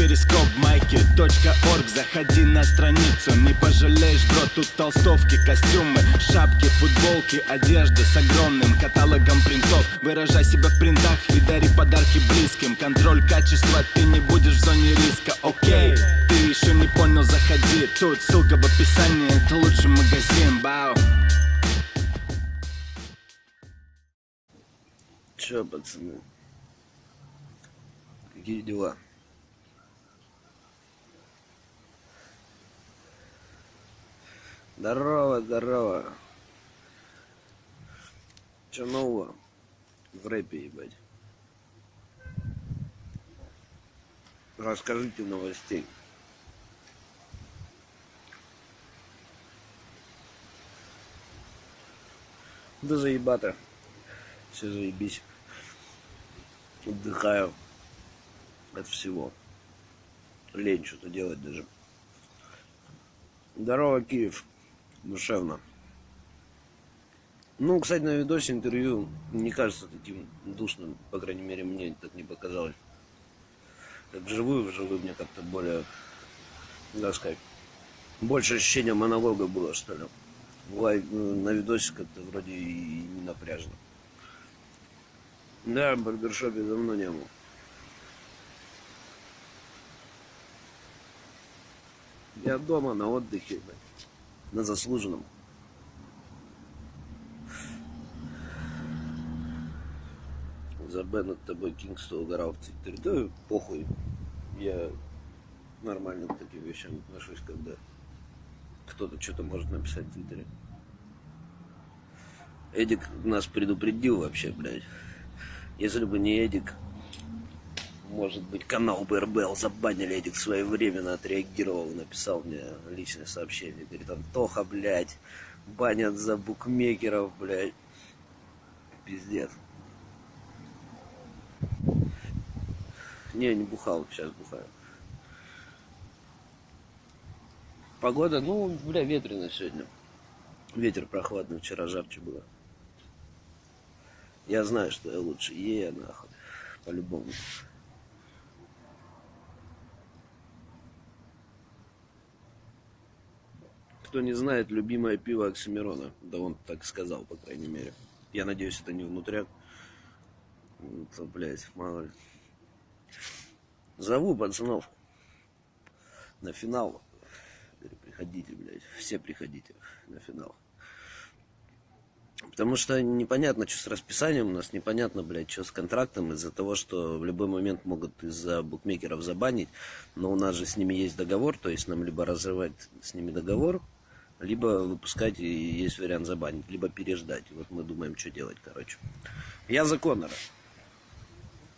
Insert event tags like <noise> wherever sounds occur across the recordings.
перископ майки .орг. Заходи на страницу, не пожалеешь, бро Тут толстовки, костюмы, шапки, футболки Одежда с огромным каталогом принтов. Выражай себя в принтах и дари подарки близким. Контроль качества, ты не будешь в зоне риска, окей Ты еще не понял, заходи. Тут ссылка в описании, это лучший магазин, бау. Че, пацаны? Какие дела? Здорово, здорово. Че нового в рэпе, ебать? Расскажите новостей. Да заебато. Все заебись. Отдыхаю от всего. Лень что-то делать даже. Здорово, Киев. Душевно. Ну, кстати, на видосе интервью не кажется таким душным, по крайней мере, мне так не показалось. Как вживую, вживую мне как-то более, так сказать, больше ощущения монолога было, что ли. Лайв, на видосе как-то вроде и не напряжно. Да, в барбершопе давно не был. Я дома на отдыхе, блядь, на заслуженном. За Б над тобой Кингста угорал в Твиттере. Да похуй. Я нормально к таким вещам отношусь, когда кто-то что-то может написать в Твиттере. Эдик нас предупредил вообще, блядь. Если бы не Эдик, может быть, канал БРБЛ забанили, Эдик своевременно отреагировал, написал мне личное сообщение. Говорит, Антоха, блядь, банят за букмекеров, блядь. Пиздец. Не, не бухал, сейчас бухаю. Погода, ну, бля, ветрено сегодня. Ветер прохладный, вчера жарче было. Я знаю, что я лучше е, нахуй. По-любому. Кто не знает, любимое пиво Оксимирона. Да он так сказал, по крайней мере. Я надеюсь, это не внутряк. То, блядь, мало ли. Зову пацанов на финал. Приходите, блядь. Все приходите на финал. Потому что непонятно, что с расписанием у нас, непонятно, блядь, что с контрактом, из-за того, что в любой момент могут из-за букмекеров забанить, но у нас же с ними есть договор, то есть нам либо разрывать с ними договор, либо выпускать, и есть вариант забанить, либо переждать. Вот мы думаем, что делать, короче. Я за Конора.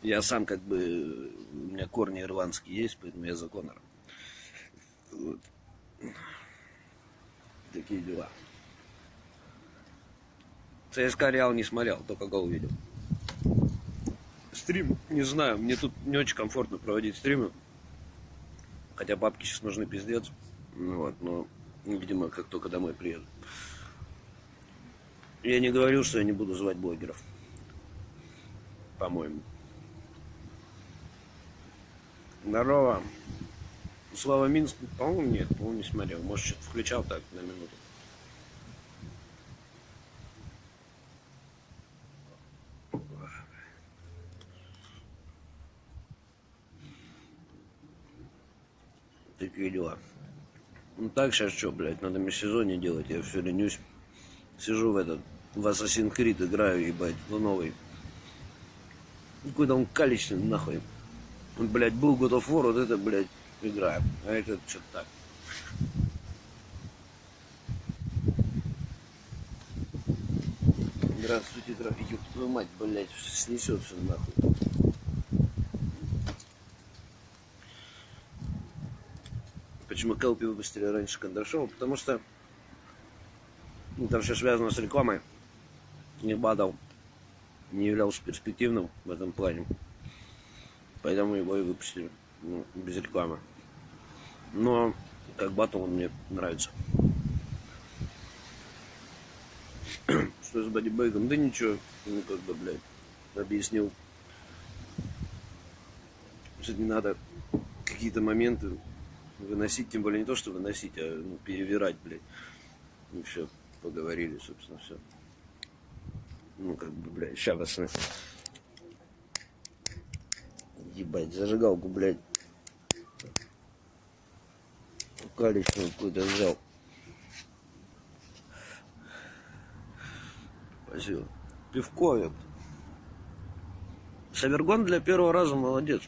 Я сам как бы, у меня корни ирландские есть, поэтому я за Конора. Вот. Такие дела. ЦСКА Реал не смотрел, только гол видел. Стрим, не знаю, мне тут не очень комфортно проводить стримы. Хотя бабки сейчас нужны пиздец. Ну вот, но, видимо, как только домой приеду. Я не говорил, что я не буду звать блогеров. По-моему. Здорово. Слава Минск, по-моему, нет, по-моему, не смотрел. Может, что-то включал так на минуту. Такие дела. Ну так сейчас что, блядь, надо межсезонье делать, я все ленюсь. Сижу в этот, в Assassin's Creed играю, ебать, в новый. Какой-то он калечный, нахуй. Блядь, был God of War, вот это, блядь, играем. А это что-то так. Здравствуйте, ёб твою мать, блядь, снесет все нахуй. Почему Келпи выпустили раньше Кондрашова? Потому что ну, там все связано с рекламой. Не бадал, не являлся перспективным в этом плане. Поэтому его и выпустили ну, без рекламы. Но как батл он мне нравится. <clears throat> Что с бодибейком? Да ничего, ну как бы, блядь, объяснил. Что не надо какие-то моменты выносить, тем более не то, что выносить, а ну, перевирать, блядь. Ну все, поговорили, собственно, все. Ну, как бы, блядь, ща. Ебать, зажигалку, блядь. Каличную какую-то взял. Спасибо. Пивко это. Савергон для первого раза молодец.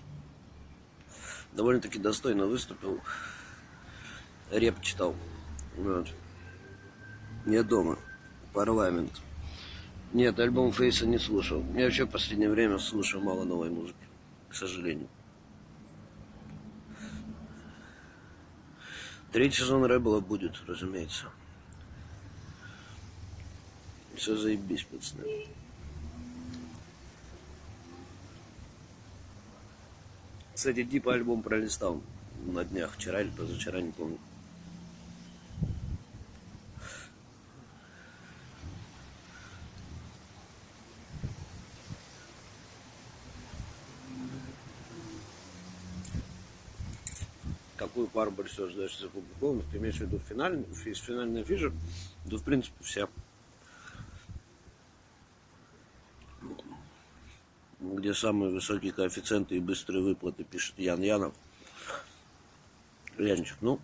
Довольно-таки достойно выступил. Реп читал. Вот. Не дома. Парламент. Нет, альбом Фейса не слушал. Я вообще в последнее время слушаю мало новой музыки. К сожалению. Третий сезон Рэббла будет, разумеется. Все заебись, пацаны. Кстати, типа альбом пролистал на днях, вчера или позавчера, не помню. Какую пару больше всего ждешь из опубликованных? Ты имеешь в виду финальный, финальный фишер? Да, в принципе, все. где самые высокие коэффициенты и быстрые выплаты, пишет Ян Янов. Янчик, ну,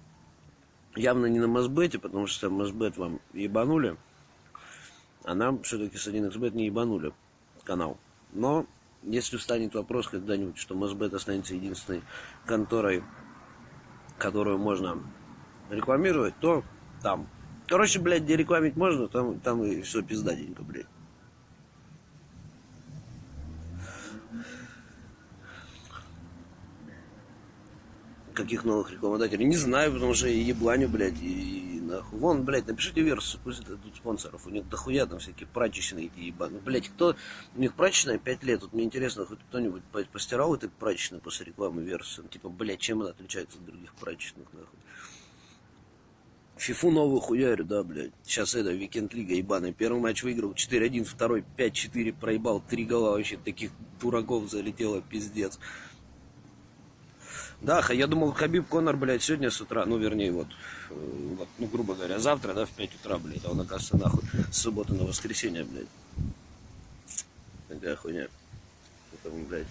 явно не на Мосбете, потому что Мосбет вам ебанули, а нам все-таки с 1xbet не ебанули канал. Но если встанет вопрос когда-нибудь, что Мосбет останется единственной конторой, которую можно рекламировать, то там. Короче, блядь, где рекламить можно, там, там и все пиздатенько, блядь. Каких новых рекламодателей? Не знаю, потому что и ебланю, блядь, и, и нахуй. Вон, блядь, напишите версию, пусть тут спонсоров. У них дохуя там всякие прачечные эти ебаные. Блядь, кто... У них прачечная 5 лет. Вот мне интересно, хоть кто-нибудь постирал этой прачечной после рекламы версию? Типа, блядь, чем она отличается от других прачечных, нахуй? Фифу новую хуярю, да, блядь. Сейчас это, Викенд Лига ебаная. Первый матч выиграл 4-1, второй 5-4 проебал. Три гола вообще таких дураков залетело, пиздец. Да, я думал, Хабиб Конор, блядь, сегодня с утра, ну, вернее, вот, э, вот, ну, грубо говоря, завтра, да, в 5 утра, блядь, а он, оказывается, нахуй, с субботы на воскресенье, блядь. Такая хуйня. Поэтому, блядь.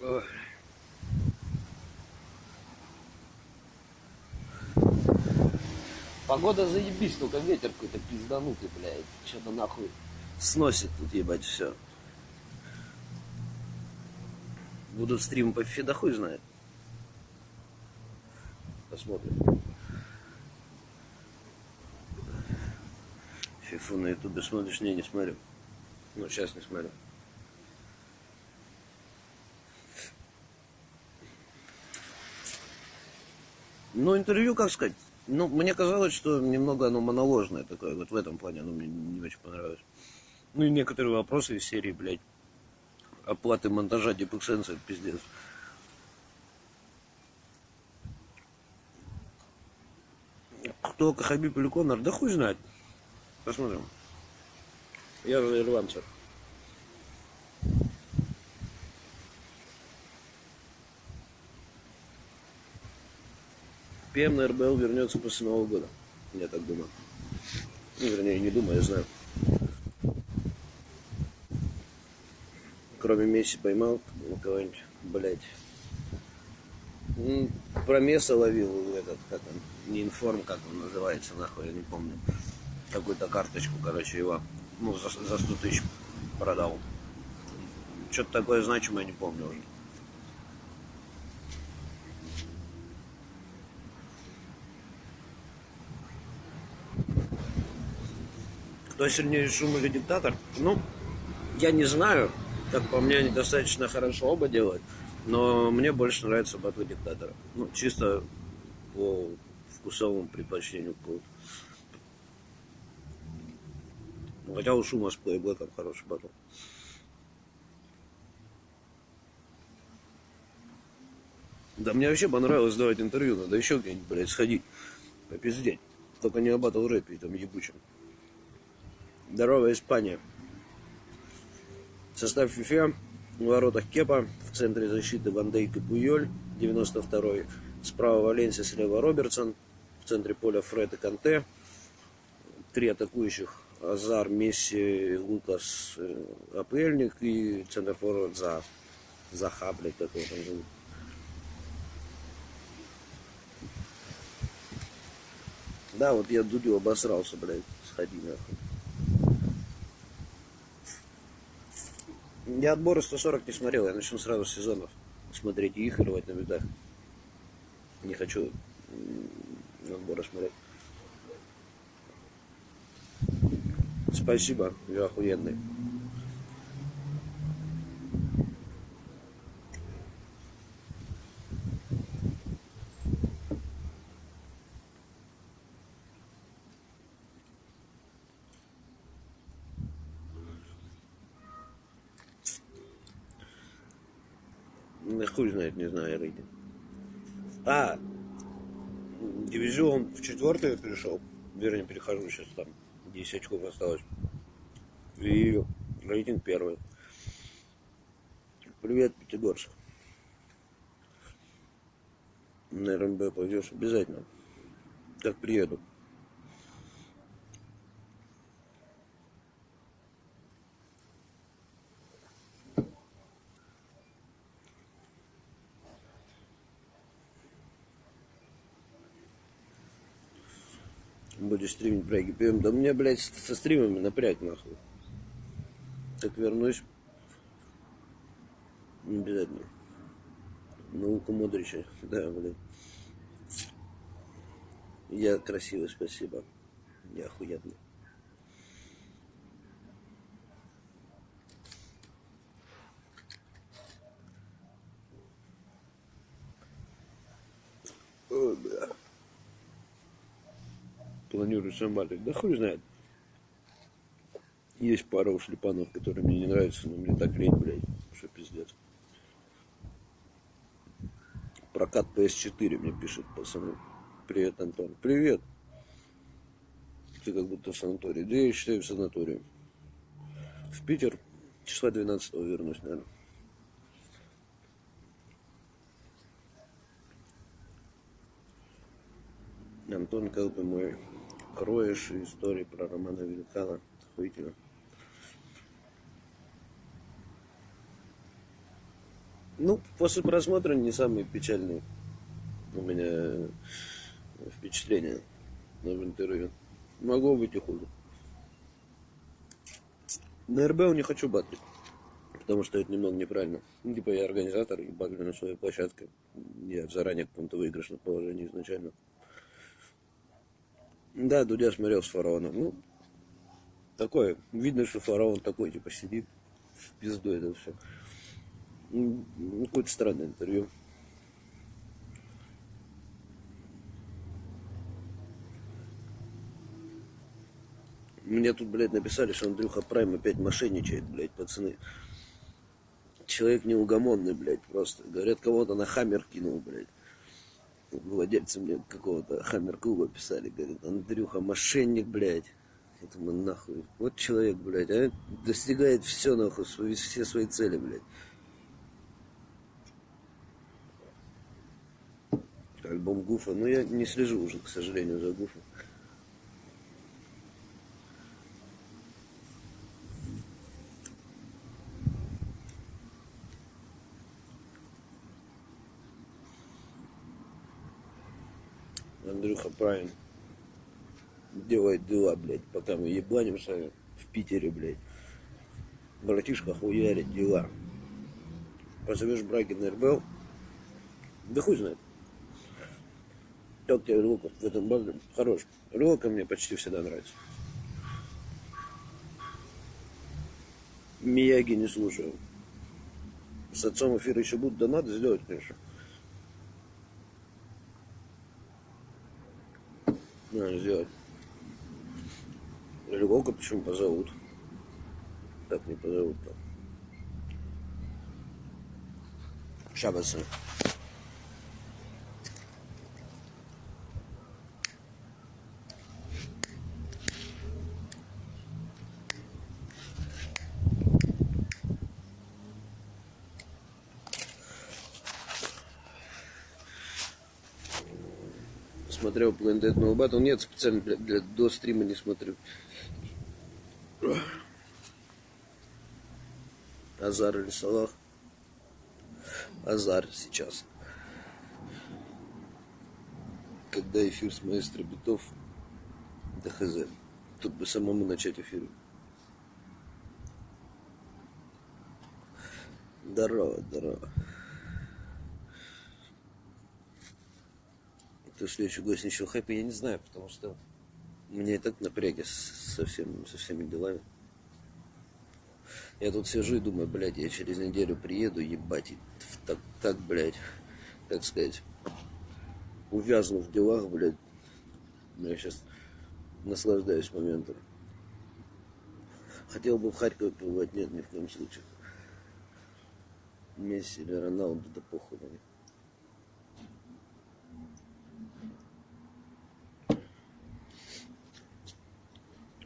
Ой. Погода заебись, только ветер какой-то пизданутый, блядь. Что-то нахуй сносит тут, ебать, все. Будут стримы по фифе, да хуй знает. Посмотрим. Фифу на ютубе смотришь? Не, не смотрю. Ну, сейчас не смотрю. Ну, интервью, как сказать, ну, мне казалось, что немного оно моноложное такое, вот в этом плане оно мне не очень понравилось. Ну, и некоторые вопросы из серии, блядь, оплаты монтажа депексенса, пиздец. Кто Хабиб или Конор, да хуй знает. Посмотрим. Я же ирландцев. ПМ на РБЛ вернется после Нового года. Я так думаю. Ну, вернее, не думаю, я знаю. Кроме Месси поймал кого-нибудь, блядь. Про Месса ловил этот, как он, не информ, как он называется, нахуй, я не помню. Какую-то карточку, короче, его, ну, за, за 100 тысяч продал. Что-то такое значимое, не помню уже. Кто сильнее шум или диктатор? Ну, я не знаю. Как по мне, они достаточно хорошо оба делают. Но мне больше нравится батл диктатора. Ну, чисто по вкусовому предпочтению какого Хотя у Шума с Плейблэком хороший батл. Да мне вообще понравилось давать интервью, надо еще где-нибудь, блядь, сходить, попиздеть. Только не о батл рэпе там ебучем. Здорово, Испания. Состав FIFA В воротах Кепа, в центре защиты Ван Дейк и Пуйоль, 92-й. Справа Валенсия, слева Робертсон. В центре поля Фред и Канте. Три атакующих Азар, Месси, Лукас, э, Апельник и центр форвард за Заха, блядь, как его. Да, вот я Дудю обосрался, блядь, сходи нахуй. Я отборы 140 не смотрел, я начну сразу с сезонов смотреть и их рвать на бедах. Не хочу отборы смотреть. Спасибо, вы охуенный. Да хуй знает, не знаю рейтинг. А, дивизион в четвертый перешел. Вернее, перехожу сейчас там. 10 очков осталось. И рейтинг первый. Привет, Пятигорск. На РМБ пойдешь обязательно. Как приеду. Будешь стримить браги пьем. Да мне, блядь, со стримами напряг нахуй. Так вернусь. Не обязательно. Наука Модрича. <laughs> Да, блядь. Я красивый, спасибо. Я охуенный. Ой, бля. Планирую балик. Да хуй знает. Есть пара у шлепанов, которые мне не нравятся, но мне так лень, блядь, что пиздец. Прокат PS4 мне пишет пацаны. Привет, Антон. Привет. Ты как будто в санатории. Да я считаю в санатории. В Питер числа 12 вернусь, наверное. Антон Калпы мой кроешь истории про Романа Великана. Охуительно. Ну, после просмотра не самые печальные у меня впечатления в интервью. Могло быть и хуже. На РБ не хочу батлить, потому что это немного неправильно. Ну, типа я организатор и батлю на своей площадке. Я заранее в каком-то выигрышном положении изначально. Да, Дудя смотрел с фараоном. Ну, такое, видно, что фараон такой, типа, сидит в пизду это все. Ну, какое-то странное интервью. Мне тут, блядь, написали, что Андрюха Прайм опять мошенничает, блядь, пацаны. Человек неугомонный, блядь, просто. Говорят, кого-то на хаммер кинул, блядь. Владельцы мне какого-то хаммер-клуба писали, говорят, Андрюха мошенник, блядь. Я думаю, нахуй. Вот человек, блядь, а достигает все, нахуй, свои, все свои цели, блядь. Альбом Гуфа. Но я не слежу уже, к сожалению, за Гуфом. Андрюха правильно делает дела, блядь, пока мы ебанимся в Питере, блядь. Братишка хуярит дела. Позовешь браги на РБЛ, да хуй знает. Как тебе Рылка в этом банде? Хорош. Рылка мне почти всегда нравится. Мияги не слушаю. С отцом эфира еще будут, да сделать, конечно. Надо сделать. Львовка почему позовут? Так не позовут-то. Ща, пацаны. Смотрел Blind Dead No Battle. Нет, специально для, для, до стрима не смотрю. Азар или Салах? Азар сейчас. Когда эфир с маэстро битов, да хз. Тут бы самому начать эфир. Здорово, здорово. Кто следующий гость ничего хэппи, я не знаю, потому что мне и так напряги со, всем, со всеми делами. Я тут сижу и думаю, блядь, я через неделю приеду, ебать, и так, так блядь, как сказать, увязну в делах, блядь. Я сейчас наслаждаюсь моментом. Хотел бы в Харькове побывать, нет, ни в коем случае. Месси или Роналду, да похуй на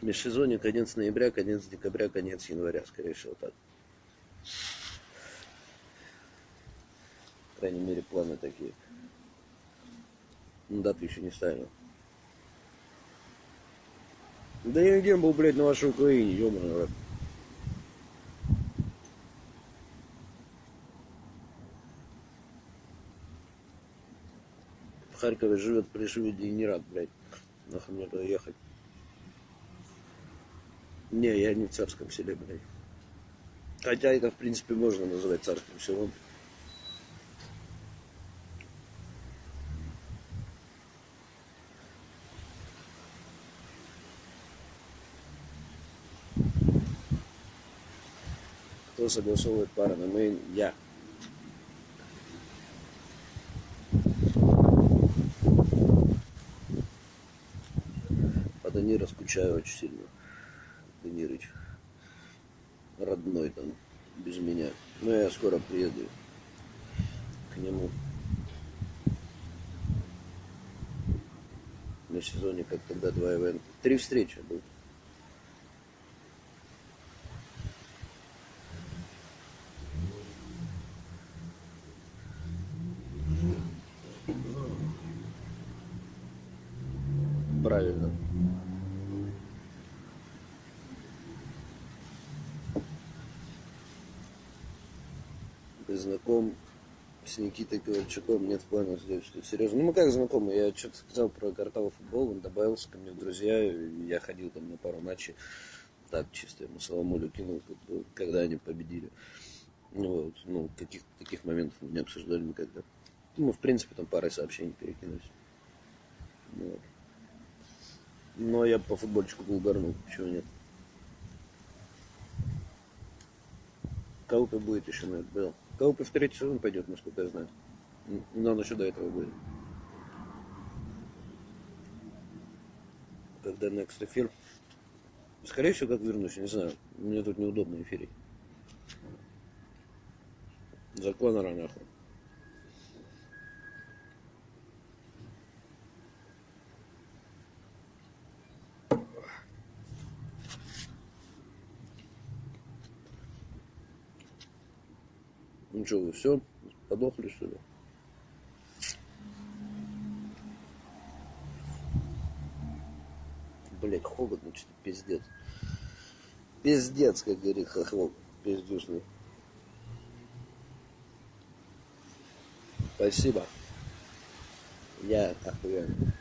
Межсезонье конец ноября, конец декабря, конец января, скорее всего, так. По крайней мере, планы такие. Ну, дату еще не ставил. Да я где был, блядь, на вашей Украине, ёбаный рот. В Харькове живет при Шведе и не рад, блядь. Нахуй мне туда ехать. Не, я не в царском селе, блядь. Хотя это, в принципе, можно называть царским селом. Кто согласовывает пары на мейн? Я. По Данира скучаю очень сильно. Данирыч. Родной там, без меня. Но я скоро приеду к нему. На сезоне, как тогда, два ивента. Три встречи будут. С Никитой Ковальчуком, нет в планах сделать что-то серьезное. Ну, мы как знакомы, я что-то сказал про картавый футбол, он добавился ко мне в друзья, я ходил там на пару матчей, так чисто ему Соломолю кинул, когда они победили. Ну, вот, ну, каких таких моментов мы не обсуждали никогда. Ну, в принципе, там парой сообщений перекинулись. Ну, вот. Но я по футбольчику был угорнул, почему нет. Кого-то будет еще на это был. Кого-то в третий сезон пойдет, насколько я знаю. Но он еще до этого будет. Когда next эфир. Скорее всего, как вернусь, не знаю. Мне тут неудобно эфирить. За Конора нахуй. Ну что, вы все? Подохли, что ли? Блять, холодно, что-то пиздец. Пиздец, как говорит хохлок. Пиздюшный. Спасибо. Я охуенно.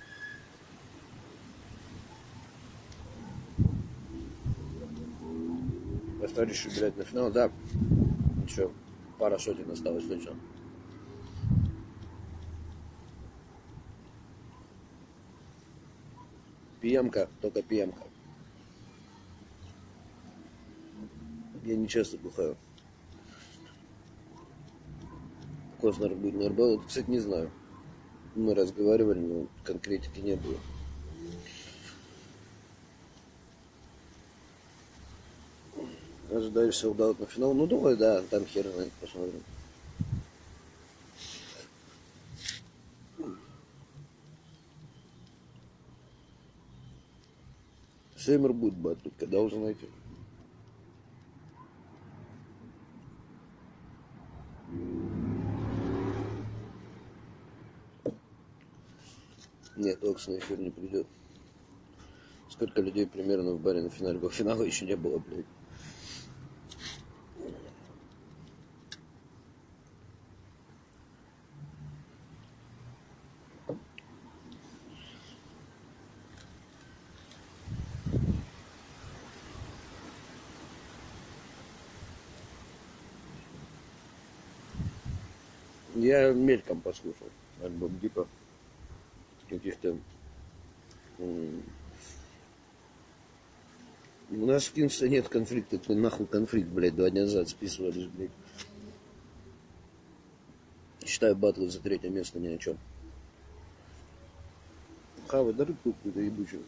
Еще, блядь, на финал, да. Ничего пара сотен осталось точно. Пьемка, только пьемка. Я не часто бухаю. Коснер будет на РБЛ, кстати, не знаю. Мы разговаривали, но конкретики не было. Ожидаешь солдат на финал. Ну, думаю, да, там хер на них посмотрим. Сеймер будет батлить, когда узнаете. Нет, Окс на эфир не придет. Сколько людей примерно в баре на финале? По финалу еще не было, блядь. Я мельком послушал альбом Дипа. Каких-то... У нас в Кингсе нет конфликта. Какой нахуй конфликт, блядь, два дня назад списывались, блядь. Считаю батл за третье место ни о чем. Хавай, да рыбку какую-то ебучую.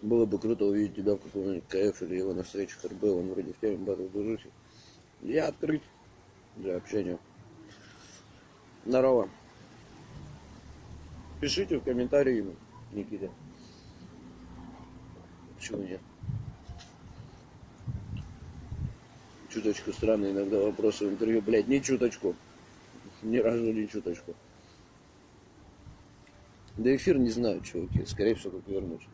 Было бы круто увидеть тебя в каком-нибудь КФ или его на встречах РБ, он вроде в теме батл движухи. Я открыт для общения. Здорово. Пишите в комментарии ему, Никита. Почему нет? Чуточку странные иногда вопросы в интервью. Блядь, не чуточку. Ни разу не чуточку. Да эфир не знаю, чуваки. Скорее всего, как вернусь.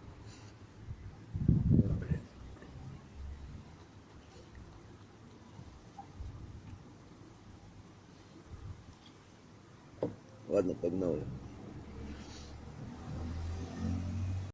Pag.